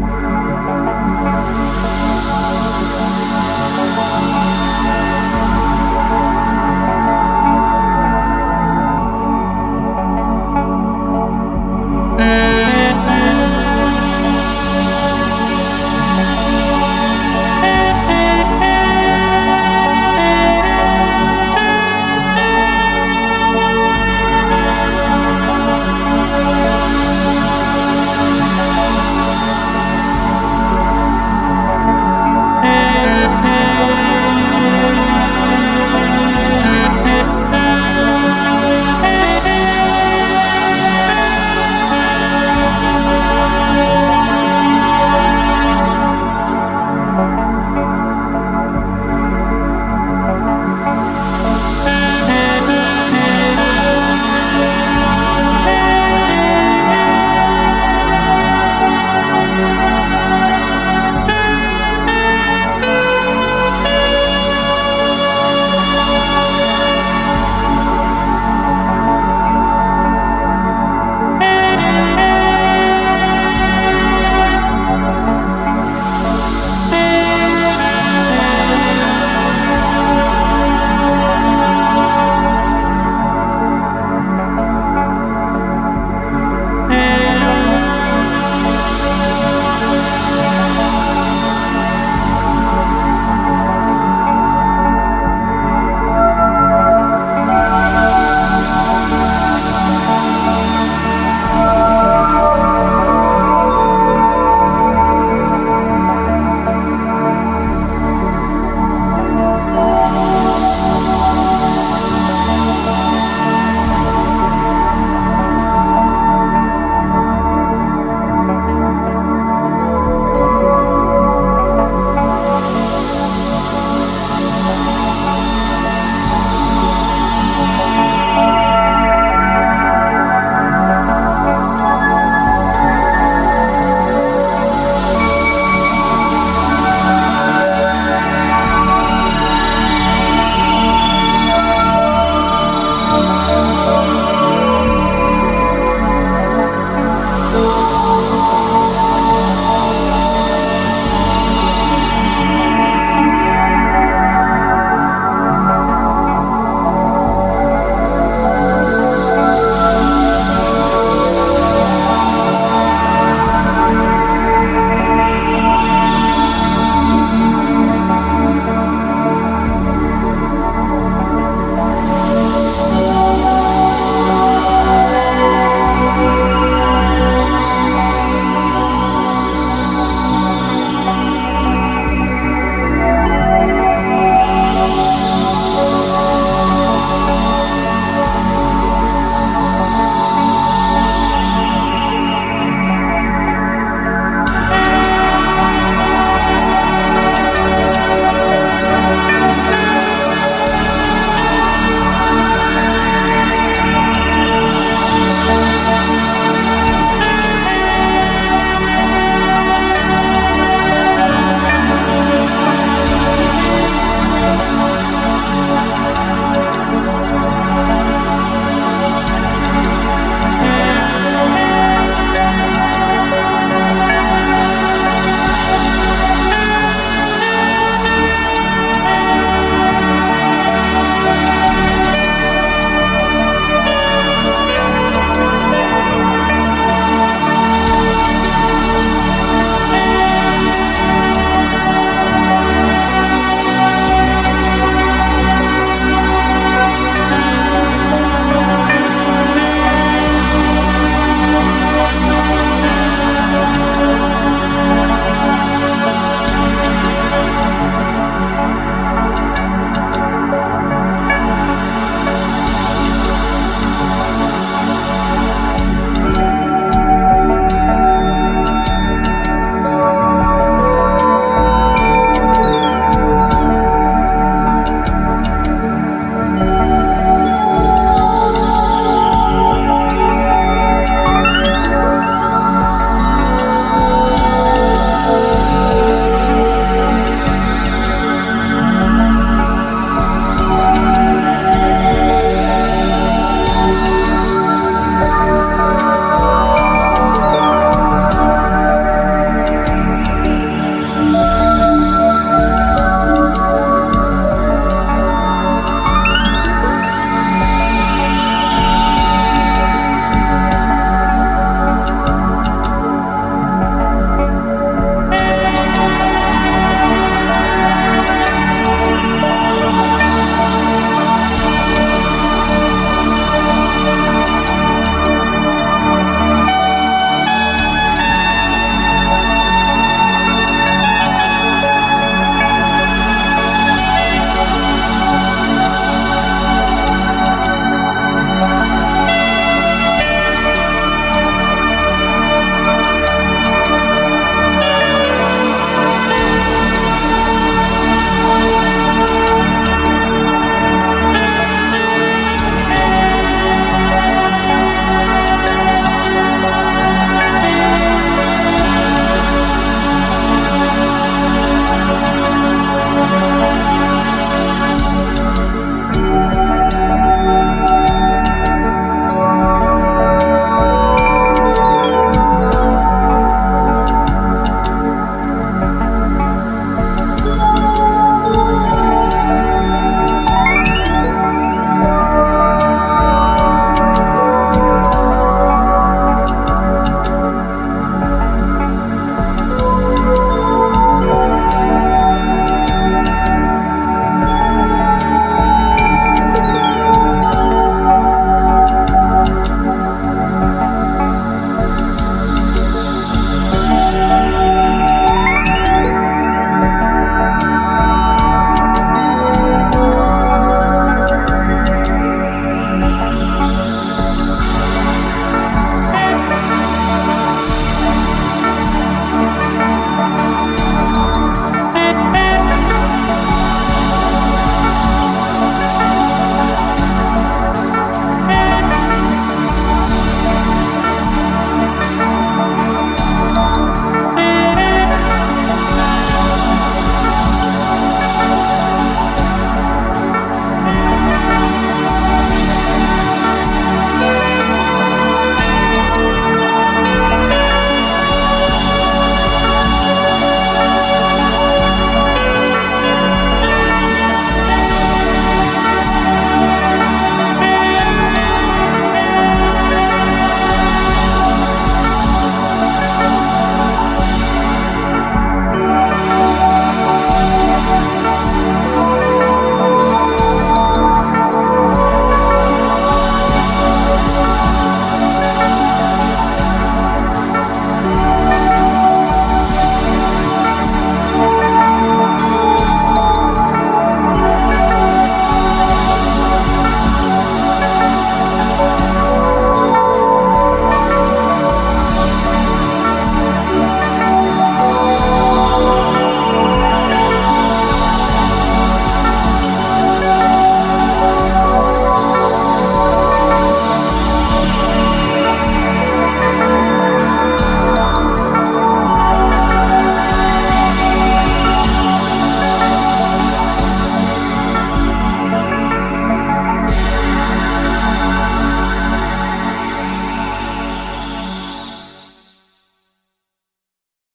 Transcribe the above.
Bye.